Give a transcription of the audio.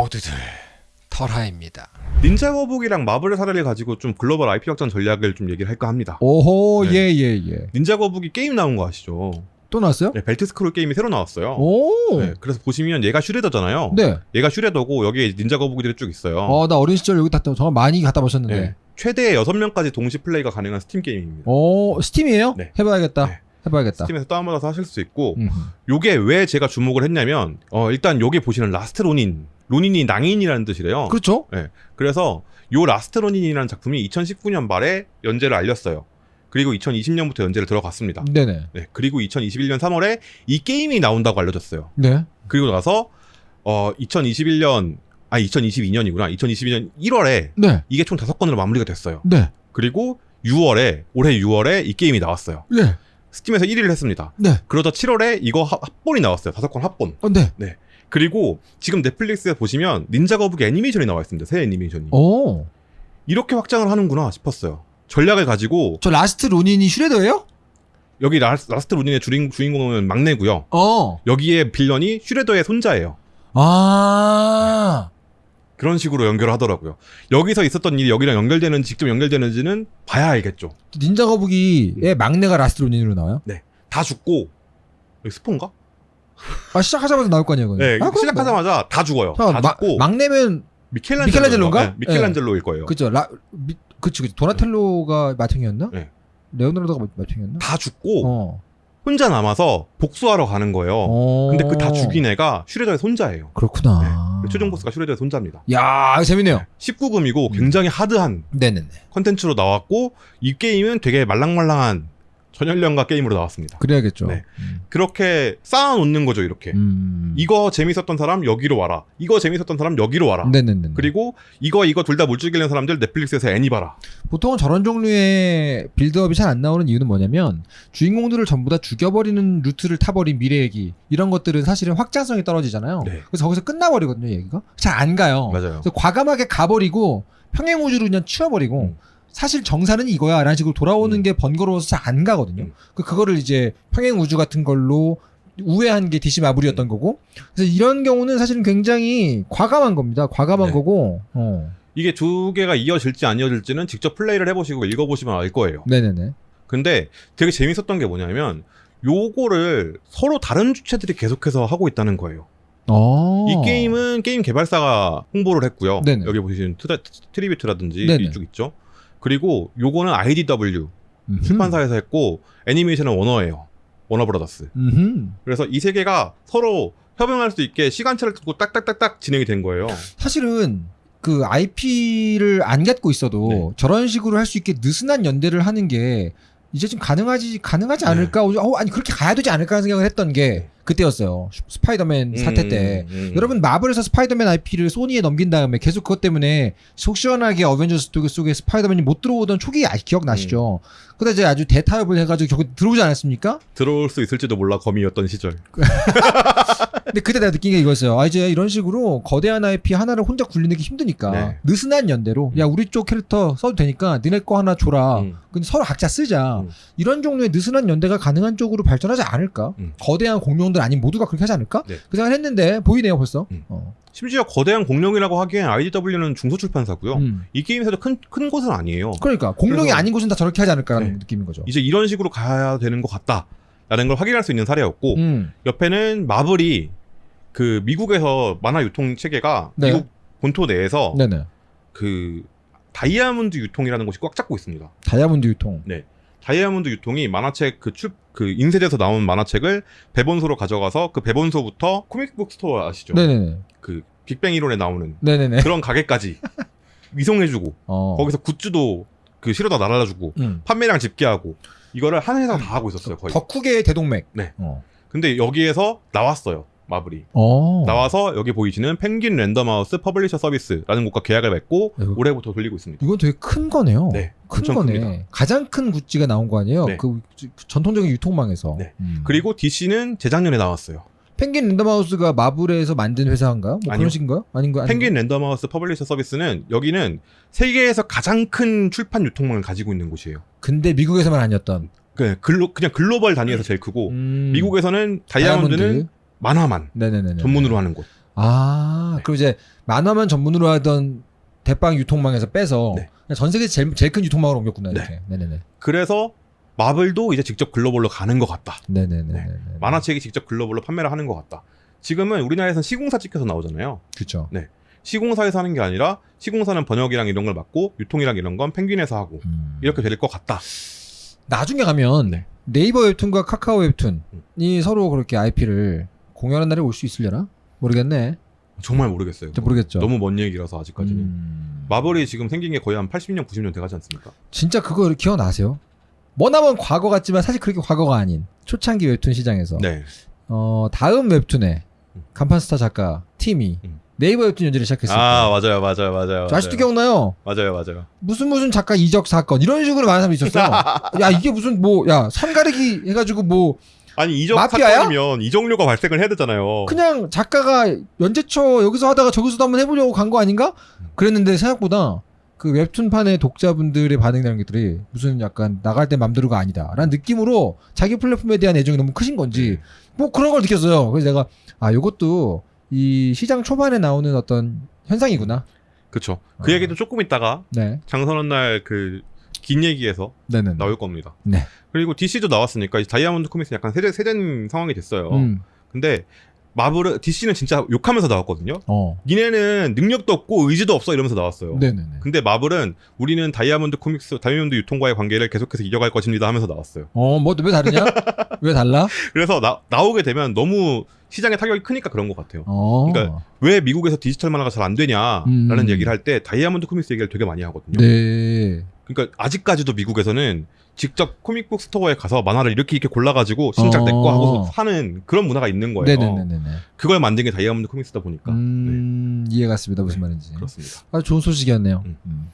모두들 털하입니다. 닌자 거북이랑 마블의 사례를 가지고 좀 글로벌 IP 확장 전략을 좀 얘기를 할까 합니다. 오호 네. 예예 예. 닌자 거북이 게임 나온 거 아시죠? 또 나왔어요? 네, 벨트 스크롤 게임이 새로 나왔어요. 오. 네, 그래서 보시면 얘가 슈레더잖아요. 네. 얘가 슈레더고 여기에 닌자 거북이들이 쭉 있어요. 어, 나 어린 시절 여기 갖다 정말 많이 갖다 부었는데. 네. 최대 6명까지 동시 플레이가 가능한 스팀 게임입니다. 오, 스팀이에요? 네. 해봐야겠다. 네. 해봐야겠다. 스팀에서 다운받아서 하실 수 있고 음. 요게 왜 제가 주목을 했냐면 어, 일단 요게 보시는 라스트 로닌 로닌이 낭인이라는 뜻이래요. 그렇죠. 그래서 요 라스트 로닌이라는 작품이 2019년 말에 연재를 알렸어요. 그리고 2020년부터 연재를 들어갔습니다. 네네. 네, 그리고 2021년 3월에 이 게임이 나온다고 알려졌어요. 네. 그리고 나서 어 2021년 아 2022년이구나. 2022년 1월에 네. 이게 총 다섯 권으로 마무리가 됐어요. 네. 그리고 6월에 올해 6월에 이 게임이 나왔어요. 네. 스팀에서 1위를 했습니다. 네. 그러다 7월에 이거 합- 합본이 나왔어요. 다섯 권 합본. 어, 네. 그리고 지금 넷플릭스에 보시면 닌자 거북이 애니메이션이 나와 있습니다. 새 애니메이션이. 오. 이렇게 확장을 하는구나 싶었어요. 전략을 가지고 저 라스트 로닌이 슈레더예요? 여기 라, 라스트 로닌의 주인, 주인공은 막내고요. 어. 여기에 빌런이 슈레더의 손자예요. 아. 그런 식으로 연결을 하더라고요. 여기서 있었던 일이 여기랑 연결되는 직접 연결되는지는 봐야 알겠죠. 닌자 거북이의 막내가 라스트 로닌으로 나와요? 다 죽고 여기 스폰가? 아, 시작하자마자 나올 거 아니에요, 그건. 네, 아, 뭐. 시작하자마자 다 죽어요. 잠깐만, 다 마- 죽고 막내면 미켈란젤로 미켈란젤로인가? 미켈란젤로일 거예요. 그죠. 라 미, 그치 그치. 도나텔로가 맏형이었나? 네. 레오나르도가 마- 맏형이었나? 다 죽고 어. 혼자 남아서 복수하러 가는 거예요. 어. 근데 그 다 죽인 애가 슈레더의 손자예요. 그렇구나. 네. 최종 보스가 슈레더의 손자입니다. 야, 재밌네요. 19금이고 음. 굉장히 하드한 네네네. 컨텐츠로 나왔고 이 게임은 되게 말랑말랑한 전연령가 게임으로 나왔습니다. 그래야겠죠. 네. 음. 그렇게 쌓아놓는 거죠 이렇게. 음. 이거 재밌었던 사람 여기로 와라. 이거 재밌었던 사람 여기로 와라. 네네네. 그리고 이거 이거 둘 다 물죽이는 사람들 넷플릭스에서 애니 봐라. 보통은 저런 종류의 build-up이 잘 안 나오는 이유는 뭐냐면 주인공들을 전부 다 죽여버리는 루트를 타버린 미래 얘기 이런 것들은 사실은 확장성이 떨어지잖아요. 네. 그래서 거기서 끝나버리거든요 얘기가 잘 안 가요. 맞아요. 그래서 과감하게 가버리고 평행 우주로 그냥 치워버리고 음. 사실 정사는 이거야 라는 식으로 돌아오는 음. 게 번거로워서 잘 안 가거든요. 음. 그 그거를 이제 평행 우주 같은 걸로 우회한 게 DC 마블이었던 음. 거고 그래서 이런 경우는 사실은 굉장히 과감한 겁니다. 과감한 네. 거고. 어. 이게 두 개가 이어질지 안 이어질지는 직접 플레이를 해보시고 읽어보시면 알 거예요. 네네네. 근데 되게 재밌었던 게 뭐냐면 요거를 서로 다른 주체들이 계속해서 하고 있다는 거예요. 어. 이 게임은 게임 개발사가 홍보를 했고요. 네네. 여기 보시는 트라, 트리뷰트라든지. 이쪽 있죠. 그리고 요거는 IDW 음흠. 출판사에서 했고 애니메이션은 워너예요. 워너브라더스. 음흠. 그래서 이 세 개가 서로 협용할 수 있게 시간차를 두고 딱딱딱딱 진행이 된 거예요. 사실은 그 IP를 안 갖고 있어도 네. 저런 식으로 할 수 있게 느슨한 연대를 하는 게 이제 좀 가능하지 가능하지 네. 않을까? 어, 아니 그렇게 가야 되지 않을까 하는 생각을 했던 게 그때였어요. 스파이더맨 사태 때. 음, 음. 여러분 마블에서 스파이더맨 IP를 소니에 넘긴 다음에 계속 그것 때문에 속 시원하게 어벤져스 속에 스파이더맨이 못 들어오던 초기 아, 기억나시죠? 음. 그러다 이제 아주 대타협을 해가지고 결국 들어오지 않았습니까? 들어올 수 있을지도 몰라 거미였던 시절. 근데 그때 내가 느낀 게 이거였어요. 아 이제 이런 식으로 거대한 IP 하나를 혼자 굴리는 게 힘드니까 네. 느슨한 연대로 야 우리 쪽 캐릭터 써도 되니까 니네 거 하나 줘라. 음. 근데 서로 각자 쓰자. 음. 이런 종류의 느슨한 연대가 가능한 쪽으로 발전하지 않을까? 음. 거대한 공룡들 아닌 모두가 그렇게 하지 않을까? 네. 그 생각을 했는데 보이네요 벌써. 음. 어. 심지어 거대한 공룡이라고 하기엔 IDW는 중소출판사고요. 음. 이 게임에서도 큰, 큰 곳은 아니에요. 그러니까 공룡이 아닌 곳은 다 저렇게 하지 않을까라는 네. 느낌인 거죠. 이제 이런 식으로 가야 되는 것 같다 라는 걸 확인할 수 있는 사례였고 음. 옆에는 마블이 그 미국에서 만화 유통 체계가 네. 미국 본토 내에서 네네. 그 다이아몬드 유통이라는 곳이 꽉 잡고 있습니다. 다이아몬드 유통. 다이아몬드 유통이 만화책 그 출 그 인쇄돼서 나온 만화책을 배본소로 가져가서 그 배본소부터 코믹북 스토어 아시죠? 네네네. 그 빅뱅 이론에 나오는 네네네. 그런 가게까지 위송해주고 어. 거기서 굿즈도 그 실어다 날아주고 음. 판매량 집계하고 이거를 한 회사가 다 하고 있었어요 거의. 덕후계의 대동맥. 네. 어. 근데 여기에서 나왔어요 마블이. 어. 나와서 여기 보이시는 펭귄 랜덤하우스 퍼블리셔 서비스라는 곳과 계약을 맺고 아이고. 올해부터 돌리고 있습니다. 이건 되게 큰 거네요. 네, 큰 거네. 큽니다. 가장 큰 굿즈가 나온 거 아니에요? 네. 그 전통적인 유통망에서. 네. 음. 그리고 DC는 재작년에 나왔어요. 펭귄 랜덤하우스가 마블에서 만든 회사인가요? 뭐 아니요. 그런 식인가요? 아닌 거 펭귄 랜덤하우스 퍼블리셔 서비스는 여기는 세계에서 가장 큰 출판 유통망을 가지고 있는 곳이에요. 근데 미국에서만 아니었던. 그 글로 그냥 글로벌 단위에서 제일 크고 음. 미국에서는 다이아몬드는 다이아몬드. 만화만 네네네. 전문으로 하는 곳. 아, 네. 그리고 이제 만화만 전문으로 하던 대빵 유통망에서 빼서 네. 전 세계 제일, 제일 큰 유통망으로 옮겼구나 네. 이렇게. 네 네네. 그래서 마블도 이제 직접 글로벌로 가는 것 같다. 네네네. 네. 만화책이 직접 글로벌로 판매를 하는 것 같다. 지금은 우리나라에서는 시공사 찍혀서 나오잖아요. 그렇죠. 시공사에서 하는 게 아니라 시공사는 번역이랑 이런 걸 맡고 유통이랑 이런 건 펭귄에서 하고 음. 이렇게 될 것 같다. 나중에 가면 네. 네이버 웹툰과 카카오 웹툰이 음. 서로 그렇게 IP를 공유하는 날이 올 수 있으려나? 모르겠네. 정말 모르겠어요. 저 모르겠죠. 너무 먼 얘기라서 아직까지는. 음. 마블이 지금 생긴 게 거의 한 80년, 90년 돼가지 않습니까? 진짜 그거 기억나세요? 머나먼 과거 같지만 사실 그렇게 과거가 아닌 초창기 웹툰 시장에서 네. 어, 다음 웹툰에 음. 간판 스타 작가 팀이 음. 네이버 웹툰 연재를 시작했을 아때 맞아요, 맞아요, 맞아요. 저 아직도. 기억나요? 맞아요, 맞아요. 무슨 무슨 작가 이적 사건 이런 식으로 많은 사람이 있었어. 야 이게 무슨 뭐야 선가르기 해가지고 뭐 아니 이적 마피아야? 사건이면 이적료가 발생을 해야 되잖아요. 그냥 작가가 연재처 여기서 하다가 저기서도 한번 해보려고 간 거 아닌가? 그랬는데 생각보다 그 웹툰판의 독자분들의 반응이라는 것들이 무슨 약간 나갈 때 맘대로가 아니다라는 느낌으로 자기 플랫폼에 대한 애정이 너무 크신 건지 네. 뭐 그런 걸 느꼈어요. 그래서 내가 아 요것도 이 시장 초반에 나오는 어떤 현상이구나. 그쵸. 그 어. 얘기도 조금 있다가 네, 장선원 날그 긴 얘기에서 네네. 나올 겁니다. 네. 그리고 DC도 나왔으니까 이제 다이아몬드 코믹스 약간 세대 세된 상황이 됐어요. 음, 근데 마블은 DC는 진짜 욕하면서 나왔거든요. 어, 니네는 능력도 없고 의지도 없어 이러면서 나왔어요. 네네네. 근데 마블은 우리는 다이아몬드 코믹스, 다이아몬드 유통과의 관계를 계속해서 이어갈 것입니다 하면서 나왔어요. 어, 뭐 왜 다르냐? 왜 달라? 그래서 나, 나오게 되면 너무 시장에 타격이 크니까 그런 것 같아요. 어, 그러니까 왜 미국에서 디지털 만화가 잘 안 되냐라는 음. 얘기를 할 때 다이아몬드 코믹스 얘기를 되게 많이 하거든요. 네. 그러니까 아직까지도 미국에서는 직접 코믹북 스토어에 가서 만화를 이렇게 이렇게 골라가지고 신작 내거 어. 하고 사는 그런 문화가 있는 거예요. 네네네네. 그걸 만든 게 다이아몬드 코믹스다 보니까 음, 이해 갔습니다. 무슨 네. 말인지. 그렇습니다. 아주 좋은 소식이었네요. 음. 음.